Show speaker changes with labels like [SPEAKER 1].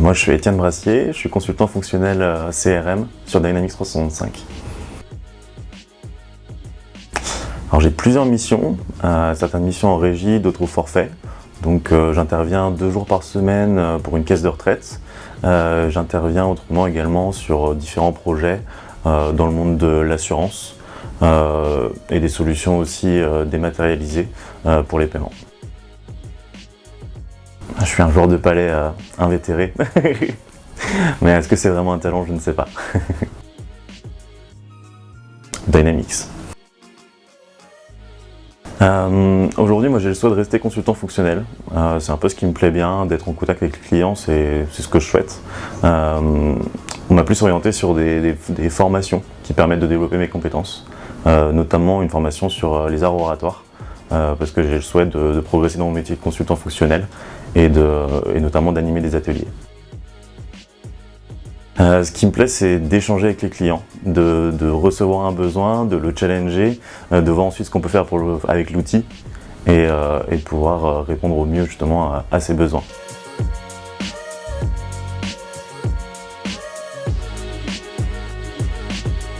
[SPEAKER 1] Moi, je suis Étienne Brassier, je suis consultant fonctionnel euh, CRM sur Dynamics 365. Alors j'ai plusieurs missions, euh, certaines missions en régie, d'autres au forfait. Donc euh, j'interviens deux jours par semaine pour une caisse de retraite. j'interviens autrement également sur différents projets dans le monde de l'assurance et des solutions aussi dématérialisées pour les paiements. Je suis un joueur de palais euh, invétéré. Mais est-ce que c'est vraiment un talent? Je ne sais pas. Dynamics. Euh, aujourd'hui, moi j'ai le souhait de rester consultant fonctionnel. Euh, c'est un peu ce qui me plaît bien, d'être en contact avec les clients, c'est ce que je souhaite. on m'a plus orienté sur des, formations qui permettent de développer mes compétences, notamment une formation sur les arts oratoires. Parce que j'ai le souhait de, progresser dans mon métier de consultant fonctionnel et, notamment d'animer des ateliers. Euh, ce qui me plaît, c'est d'échanger avec les clients, de, recevoir un besoin, de le challenger, euh, de voir ensuite ce qu'on peut faire avec l'outil et, de pouvoir répondre au mieux justement à, à ces besoins.